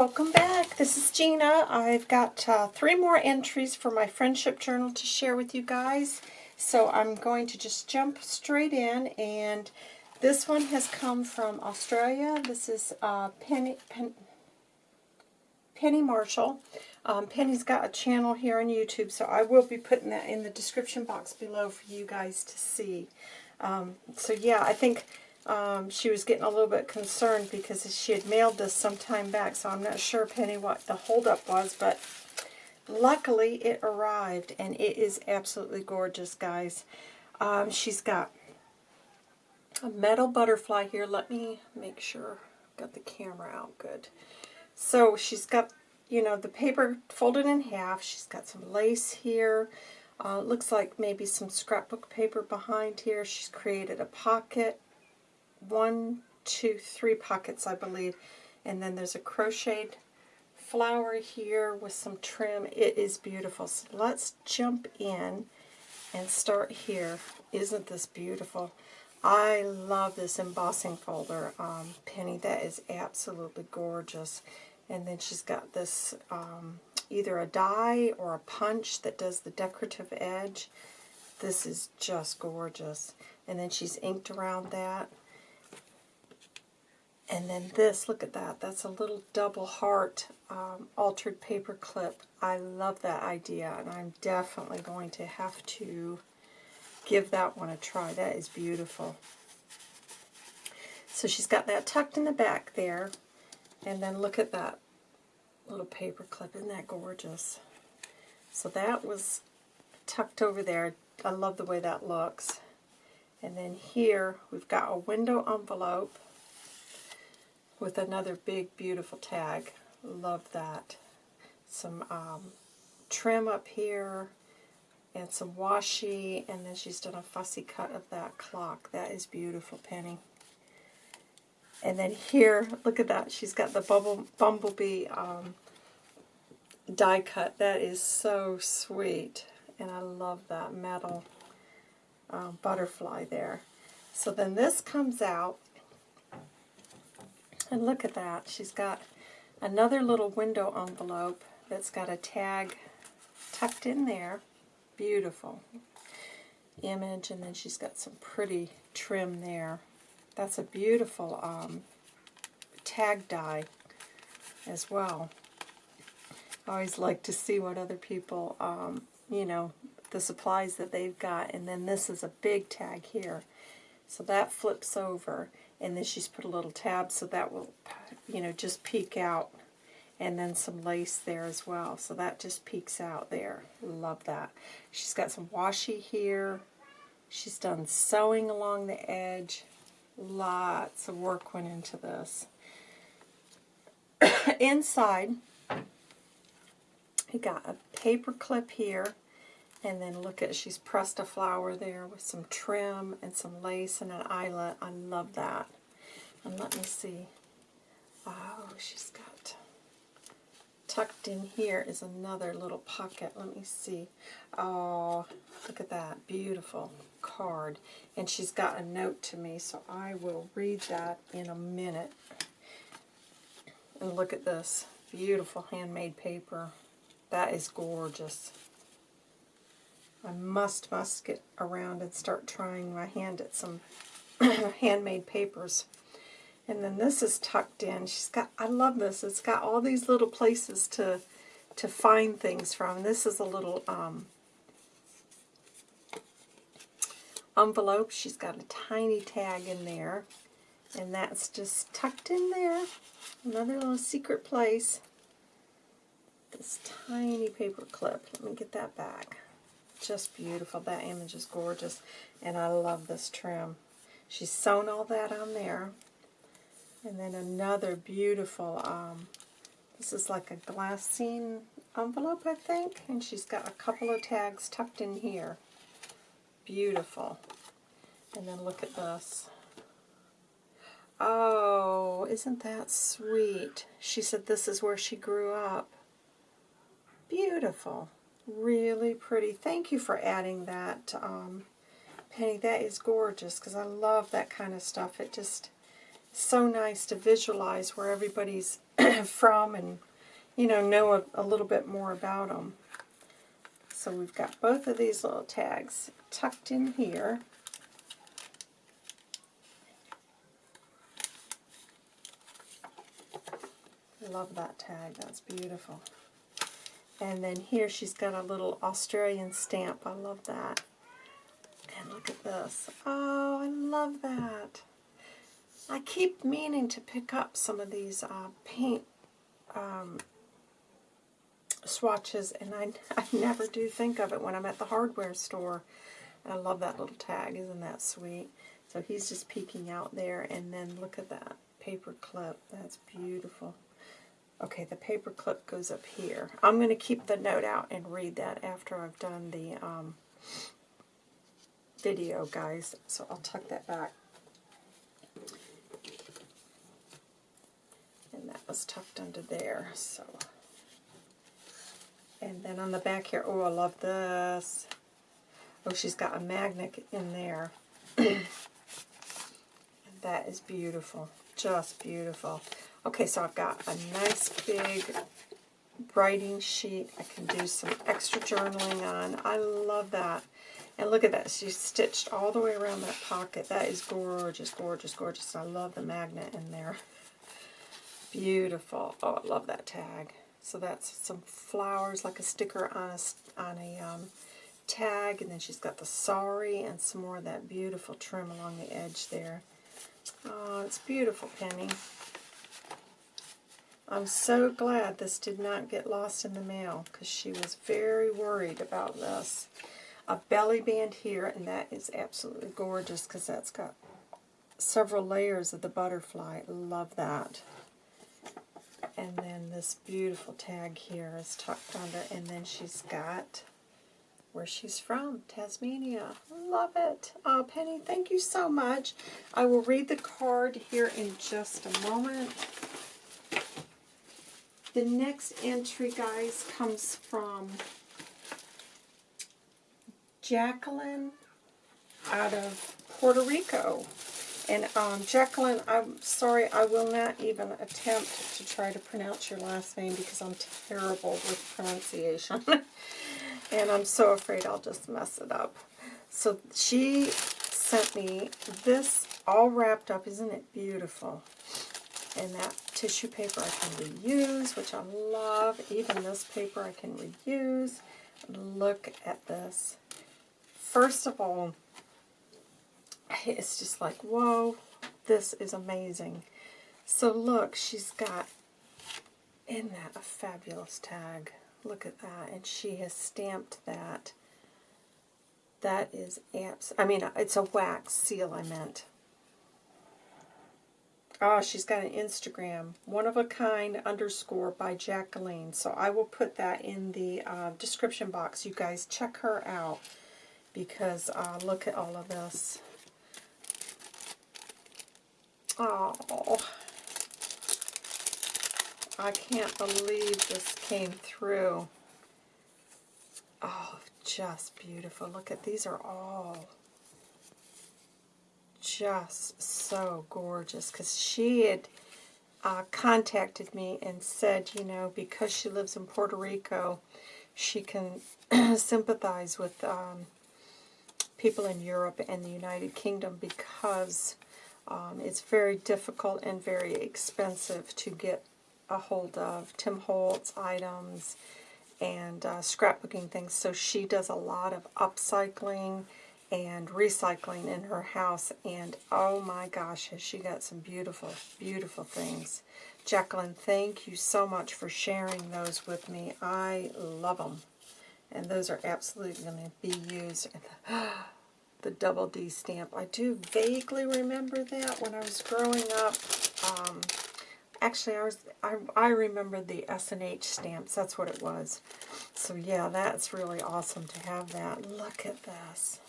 welcome back. This is Gina. I've got uh, three more entries for my friendship journal to share with you guys. So I'm going to just jump straight in and this one has come from Australia. This is uh, Penny, Pen, Penny Marshall. Um, Penny's got a channel here on YouTube, so I will be putting that in the description box below for you guys to see. Um, so yeah, I think um, she was getting a little bit concerned because she had mailed this some time back, so I'm not sure, Penny, what the holdup was, but luckily it arrived, and it is absolutely gorgeous, guys. Um, she's got a metal butterfly here. Let me make sure I've got the camera out good. So she's got, you know, the paper folded in half. She's got some lace here. Uh, looks like maybe some scrapbook paper behind here. She's created a pocket one, two, three pockets, I believe. And then there's a crocheted flower here with some trim. It is beautiful. So let's jump in and start here. Isn't this beautiful? I love this embossing folder, um, Penny. That is absolutely gorgeous. And then she's got this um, either a die or a punch that does the decorative edge. This is just gorgeous. And then she's inked around that. And then this, look at that. That's a little double heart um, altered paper clip. I love that idea, and I'm definitely going to have to give that one a try. That is beautiful. So she's got that tucked in the back there. And then look at that little paper clip. Isn't that gorgeous? So that was tucked over there. I love the way that looks. And then here we've got a window envelope with another big, beautiful tag. Love that. Some um, trim up here and some washi, and then she's done a fussy cut of that clock. That is beautiful, Penny. And then here, look at that. She's got the bubble, bumblebee um, die cut. That is so sweet. And I love that metal um, butterfly there. So then this comes out and look at that. She's got another little window envelope that's got a tag tucked in there. Beautiful image. And then she's got some pretty trim there. That's a beautiful um, tag die as well. I always like to see what other people, um, you know, the supplies that they've got. And then this is a big tag here. So that flips over and then she's put a little tab so that will, you know, just peek out. And then some lace there as well. So that just peeks out there. Love that. She's got some washi here. She's done sewing along the edge. Lots of work went into this. Inside, we got a paper clip here. And then look at, she's pressed a flower there with some trim and some lace and an eyelet. I love that. And let me see. Oh, she's got, tucked in here is another little pocket. Let me see. Oh, look at that. Beautiful card. And she's got a note to me, so I will read that in a minute. And look at this. Beautiful handmade paper. That is gorgeous. I must, must get around and start trying my hand at some handmade papers. And then this is tucked in. She's got, I love this. It's got all these little places to to find things from. This is a little um, envelope. She's got a tiny tag in there. And that's just tucked in there. Another little secret place. This tiny paper clip. Let me get that back just beautiful. That image is gorgeous. And I love this trim. She's sewn all that on there. And then another beautiful, um, this is like a glassine envelope, I think. And she's got a couple of tags tucked in here. Beautiful. And then look at this. Oh, isn't that sweet? She said this is where she grew up. Beautiful really pretty. Thank you for adding that, um, Penny. That is gorgeous because I love that kind of stuff. It just, so nice to visualize where everybody's from and, you know, know a, a little bit more about them. So we've got both of these little tags tucked in here. Love that tag. That's beautiful. And then here she's got a little Australian stamp. I love that. And look at this. Oh, I love that. I keep meaning to pick up some of these uh, paint um, swatches, and I, I never do think of it when I'm at the hardware store. I love that little tag. Isn't that sweet? So he's just peeking out there, and then look at that paper clip. That's beautiful. Okay, the paper clip goes up here. I'm going to keep the note out and read that after I've done the um, video, guys. So I'll tuck that back. And that was tucked under there. So, And then on the back here, oh, I love this. Oh, she's got a magnet in there. that is beautiful. Just beautiful. Okay, so I've got a nice big writing sheet I can do some extra journaling on. I love that. And look at that. She stitched all the way around that pocket. That is gorgeous, gorgeous, gorgeous. I love the magnet in there. Beautiful. Oh, I love that tag. So that's some flowers, like a sticker on a, on a um, tag. And then she's got the sorry and some more of that beautiful trim along the edge there. Oh, it's beautiful, Penny. I'm so glad this did not get lost in the mail because she was very worried about this. A belly band here, and that is absolutely gorgeous because that's got several layers of the butterfly. Love that. And then this beautiful tag here is tucked under, and then she's got where she's from, Tasmania. Love it. Oh, Penny, thank you so much. I will read the card here in just a moment. The next entry, guys, comes from Jacqueline out of Puerto Rico. And um, Jacqueline, I'm sorry, I will not even attempt to try to pronounce your last name because I'm terrible with pronunciation. and I'm so afraid I'll just mess it up. So she sent me this all wrapped up. Isn't it beautiful? And that tissue paper I can reuse, which I love. Even this paper I can reuse. Look at this. First of all, it's just like, whoa, this is amazing. So look, she's got, in that a fabulous tag? Look at that. And she has stamped that. That is abs. I mean, it's a wax seal, I meant. Oh, she's got an Instagram, one of a kind underscore by Jacqueline. So I will put that in the uh, description box. You guys check her out because uh, look at all of this. Oh, I can't believe this came through. Oh, just beautiful. Look at these are all just so gorgeous because she had uh, contacted me and said, you know, because she lives in Puerto Rico, she can sympathize with um, people in Europe and the United Kingdom because um, it's very difficult and very expensive to get a hold of Tim Holtz items and uh, scrapbooking things. So she does a lot of upcycling and recycling in her house. And oh my gosh, she got some beautiful, beautiful things. Jacqueline, thank you so much for sharing those with me. I love them. And those are absolutely going to be used. the double D stamp. I do vaguely remember that when I was growing up. Um, actually, I was I, I remember the S&H stamps. That's what it was. So yeah, that's really awesome to have that. Look at this.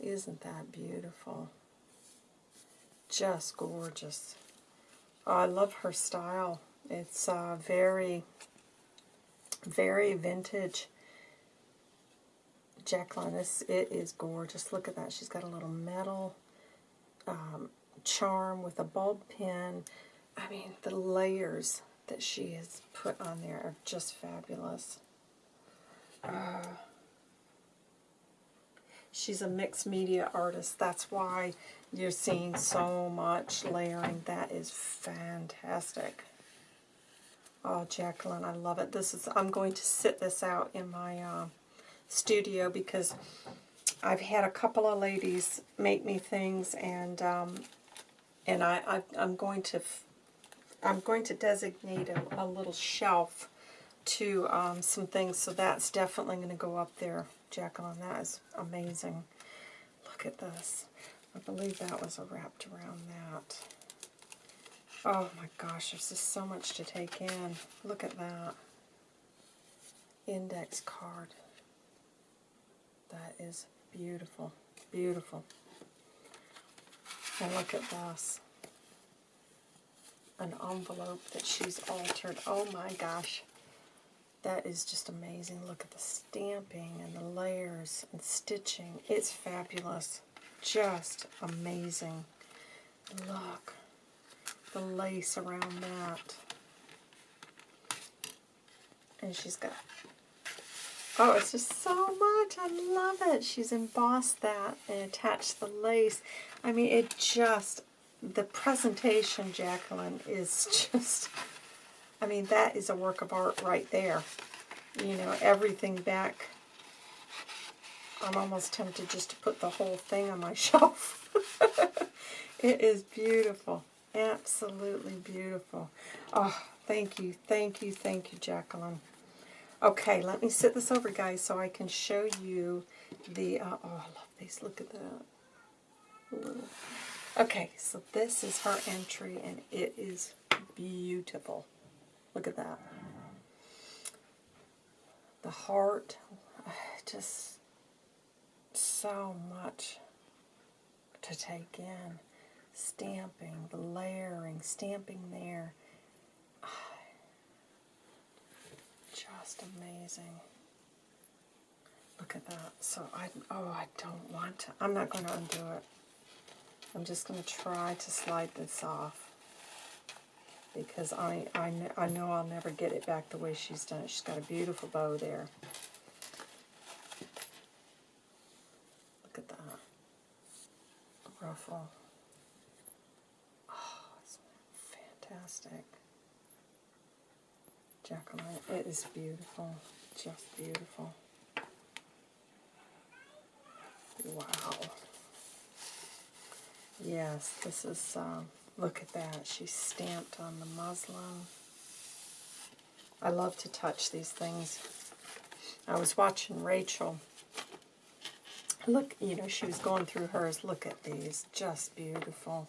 Isn't that beautiful? Just gorgeous. Oh, I love her style. It's uh, very, very vintage. Jacqueline, this, it is gorgeous. Look at that. She's got a little metal um, charm with a bulb pin. I mean, the layers that she has put on there are just fabulous. Uh, she's a mixed media artist. That's why you're seeing so much layering. That is fantastic. Oh, Jacqueline, I love it. This is. I'm going to sit this out in my uh, studio because I've had a couple of ladies make me things, and um, and I, I I'm going to I'm going to designate a, a little shelf to um, some things, so that's definitely going to go up there, Jacqueline. That is amazing. Look at this. I believe that was wrapped around that. Oh my gosh, there's just so much to take in. Look at that. Index card. That is beautiful. Beautiful. And look at this. An envelope that she's altered. Oh my gosh. That is just amazing. Look at the stamping and the layers and stitching. It's fabulous. Just amazing. Look the lace around that. And she's got, oh, it's just so much. I love it. She's embossed that and attached the lace. I mean, it just, the presentation, Jacqueline, is just, I mean, that is a work of art right there. You know, everything back. I'm almost tempted just to put the whole thing on my shelf. it is beautiful. Absolutely beautiful. Oh, thank you, thank you, thank you, Jacqueline. Okay, let me sit this over, guys, so I can show you the, uh, oh, I love these. Look at that. Okay, so this is her entry, and it is beautiful. Look at that. The heart, just so much to take in stamping, the layering, stamping there. Just amazing. Look at that. So I, oh, I don't want to. I'm not going to undo it. I'm just going to try to slide this off because I, I, I know I'll never get it back the way she's done it. She's got a beautiful bow there. Look at that. Ruffle. Oh, it's fantastic. Jacqueline, it is beautiful. Just beautiful. Wow. Yes, this is, um, look at that. She's stamped on the muslin. I love to touch these things. I was watching Rachel. Look, you know, she was going through hers. Look at these. Just beautiful.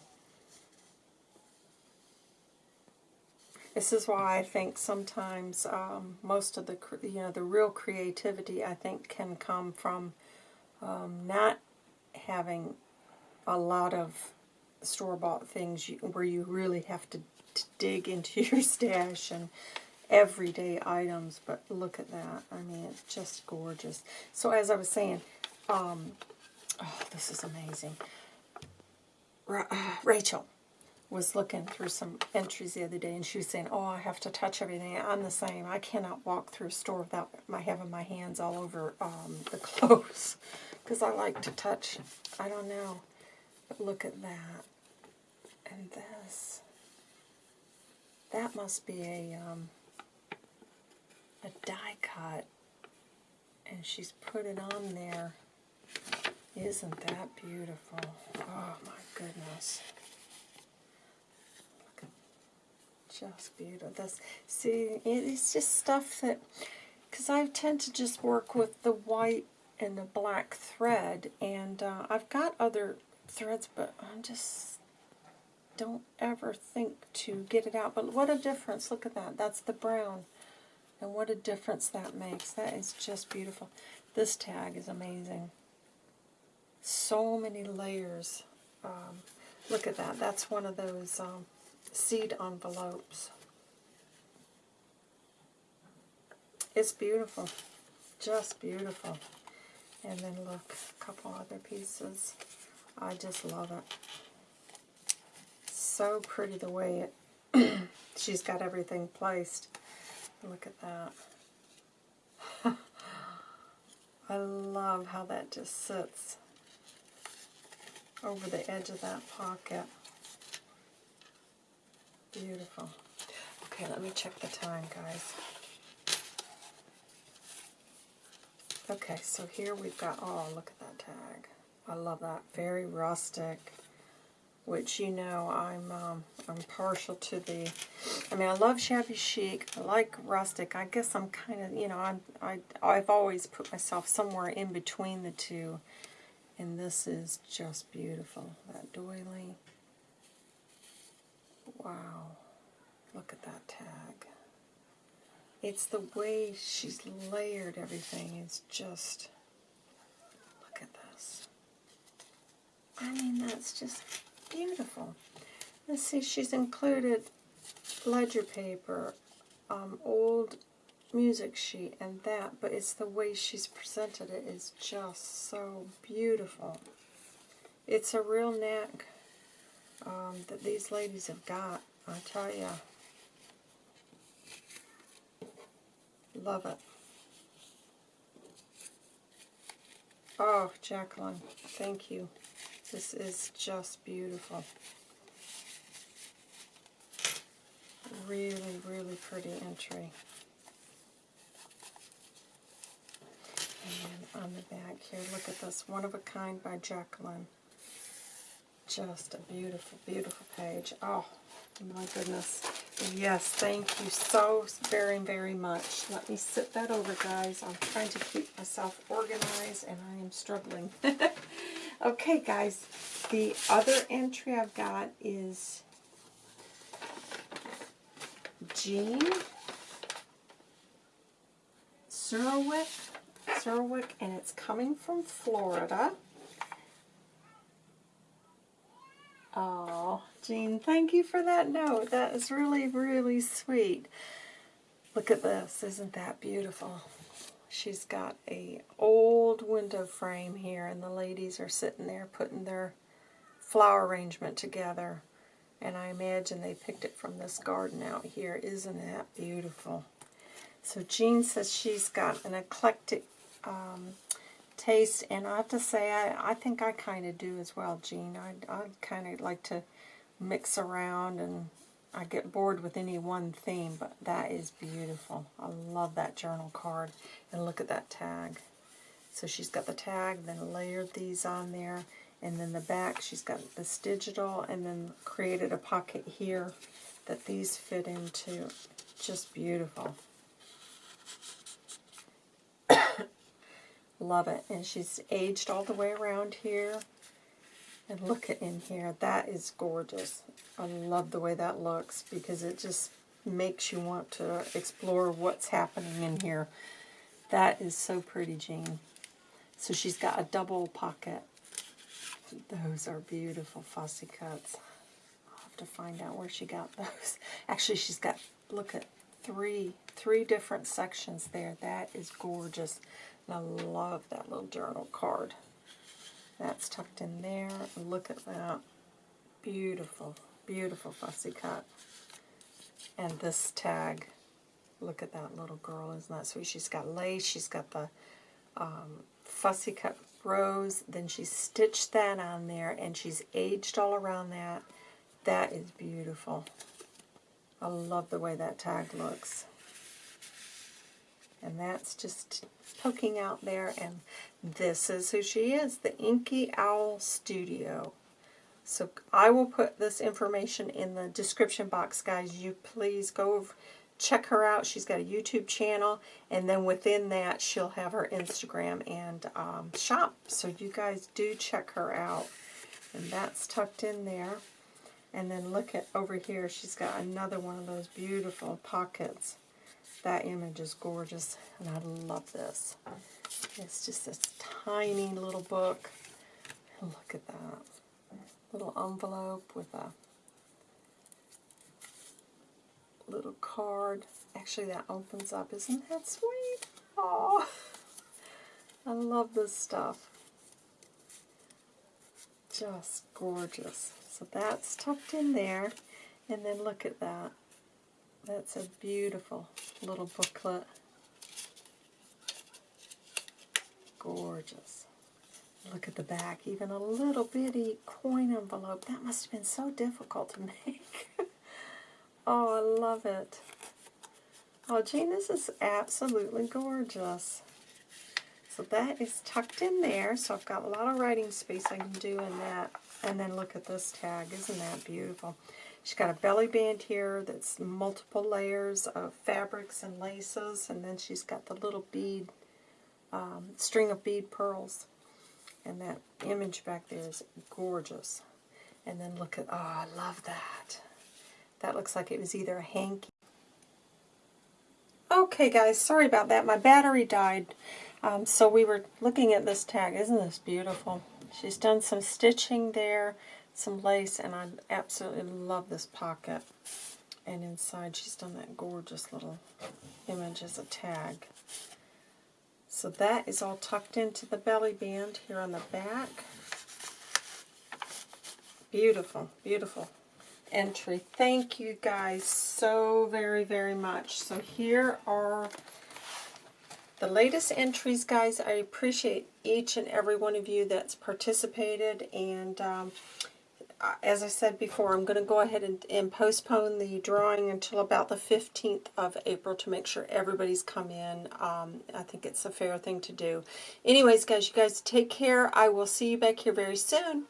This is why I think sometimes um, most of the you know the real creativity I think can come from um, not having a lot of store-bought things you, where you really have to, to dig into your stash and everyday items, but look at that. I mean, it's just gorgeous. So as I was saying, um, oh, this is amazing. Ra uh, Rachel, was looking through some entries the other day, and she was saying, oh, I have to touch everything. I'm the same. I cannot walk through a store without my having my hands all over um, the clothes, because I like to touch. I don't know. But look at that. And this. That must be a, um, a die cut. And she's put it on there. Isn't that beautiful? Oh, my goodness. just beautiful. This, see, it's just stuff that, because I tend to just work with the white and the black thread, and uh, I've got other threads, but I'm just don't ever think to get it out. But what a difference. Look at that. That's the brown. And what a difference that makes. That is just beautiful. This tag is amazing. So many layers. Um, look at that. That's one of those um, seed envelopes. It's beautiful. Just beautiful. And then look, a couple other pieces. I just love it. So pretty the way it she's got everything placed. Look at that. I love how that just sits over the edge of that pocket. Beautiful. Okay, let me check the time, guys. Okay, so here we've got, oh, look at that tag. I love that. Very rustic, which you know I'm um, I'm partial to the, I mean, I love shabby chic. I like rustic. I guess I'm kind of, you know, I'm, I, I've always put myself somewhere in between the two. And this is just beautiful. That doily. Wow. Look at that tag. It's the way she's layered everything. It's just, look at this. I mean, that's just beautiful. Let's see, she's included ledger paper, um, old music sheet, and that, but it's the way she's presented it is just so beautiful. It's a real knack um, that these ladies have got, I tell you. Love it. Oh, Jacqueline, thank you. This is just beautiful. Really, really pretty entry. And on the back here, look at this. One of a Kind by Jacqueline. Just a beautiful, beautiful page. Oh, my goodness. Yes, thank you so very, very much. Let me sit that over, guys. I'm trying to keep myself organized, and I am struggling. okay, guys. The other entry I've got is Jean Surwick, Surwick, and it's coming from Florida. Oh, Jean, thank you for that note. That is really, really sweet. Look at this. Isn't that beautiful? She's got a old window frame here, and the ladies are sitting there putting their flower arrangement together. And I imagine they picked it from this garden out here. Isn't that beautiful? So Jean says she's got an eclectic um, taste, and I have to say, I, I think I kind of do as well, Jean. I, I kind of like to mix around, and I get bored with any one theme, but that is beautiful. I love that journal card, and look at that tag. So she's got the tag, then layered these on there, and then the back, she's got this digital, and then created a pocket here that these fit into. Just beautiful. Love it. And she's aged all the way around here. And look at in here. That is gorgeous. I love the way that looks because it just makes you want to explore what's happening in here. That is so pretty, Jean. So she's got a double pocket. Those are beautiful fussy cuts. I'll have to find out where she got those. Actually, she's got, look at, three, three different sections there. That is gorgeous. And I love that little journal card. That's tucked in there. Look at that. Beautiful, beautiful fussy cut. And this tag, look at that little girl, isn't that sweet? She's got lace, she's got the um, fussy cut rose, then she stitched that on there, and she's aged all around that. That is beautiful. I love the way that tag looks. And that's just poking out there. And this is who she is, the Inky Owl Studio. So I will put this information in the description box, guys. You please go check her out. She's got a YouTube channel, and then within that, she'll have her Instagram and um, shop. So you guys do check her out. And that's tucked in there. And then look at over here, she's got another one of those beautiful pockets. That image is gorgeous, and I love this. It's just this tiny little book. Look at that. Little envelope with a little card. Actually, that opens up. Isn't that sweet? Oh, I love this stuff. just gorgeous. So that's tucked in there. And then look at that. That's a beautiful little booklet. Gorgeous. Look at the back, even a little bitty coin envelope. That must have been so difficult to make. oh, I love it. Oh, Jean, this is absolutely gorgeous. So that is tucked in there, so I've got a lot of writing space I can do in that. And then look at this tag. Isn't that beautiful? She's got a belly band here that's multiple layers of fabrics and laces, and then she's got the little bead, um, string of bead pearls. And that image back there is gorgeous. And then look at, oh, I love that. That looks like it was either a hanky. Okay, guys, sorry about that. My battery died. Um, so we were looking at this tag. Isn't this beautiful? She's done some stitching there some lace, and I absolutely love this pocket. And inside she's done that gorgeous little image as a tag. So that is all tucked into the belly band here on the back. Beautiful, beautiful entry. Thank you guys so very, very much. So here are the latest entries, guys. I appreciate each and every one of you that's participated. And um, as I said before, I'm going to go ahead and, and, postpone the drawing until about the 15th of April to make sure everybody's come in. Um, I think it's a fair thing to do. Anyways, guys, you guys take care. I will see you back here very soon.